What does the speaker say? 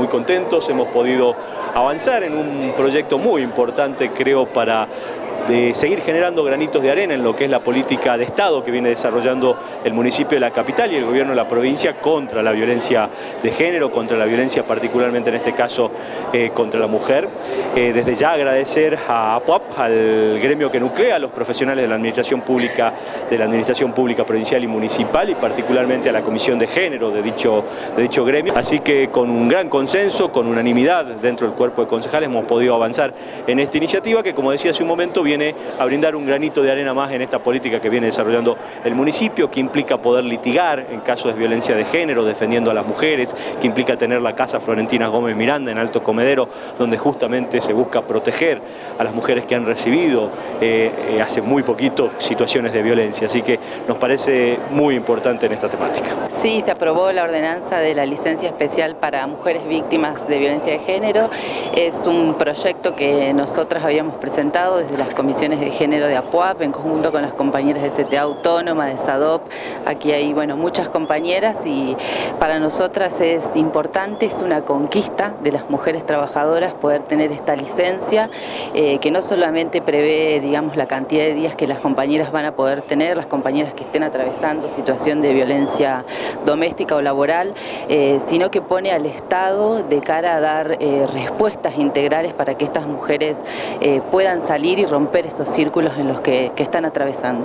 muy contentos, hemos podido avanzar en un proyecto muy importante, creo, para de seguir generando granitos de arena en lo que es la política de Estado que viene desarrollando el municipio de la capital y el gobierno de la provincia contra la violencia de género, contra la violencia particularmente en este caso eh, contra la mujer. Eh, desde ya agradecer a APUAP, al gremio que nuclea a los profesionales de la administración pública, de la administración pública provincial y municipal y particularmente a la comisión de género de dicho, de dicho gremio. Así que con un gran consenso, con unanimidad dentro del cuerpo de concejales hemos podido avanzar en esta iniciativa que como decía hace un momento viene a brindar un granito de arena más en esta política que viene desarrollando el municipio, que implica poder litigar en casos de violencia de género, defendiendo a las mujeres, que implica tener la Casa Florentina Gómez Miranda en Alto Comedero, donde justamente se busca proteger a las mujeres que han recibido eh, eh, hace muy poquito situaciones de violencia. Así que nos parece muy importante en esta temática. Sí, se aprobó la ordenanza de la licencia especial para mujeres víctimas de violencia de género. Es un proyecto que nosotras habíamos presentado desde las comisiones de género de APUAP en conjunto con las compañeras de CTA Autónoma, de SADOP. Aquí hay bueno, muchas compañeras y para nosotras es importante, es una conquista de las mujeres trabajadoras poder tener esta licencia eh, que no solamente prevé digamos, la cantidad de días que las compañeras van a poder tener, las compañeras que estén atravesando situación de violencia doméstica o laboral, eh, sino que pone al Estado de cara a dar eh, respuestas integrales para que estas mujeres puedan salir y romper esos círculos en los que, que están atravesando.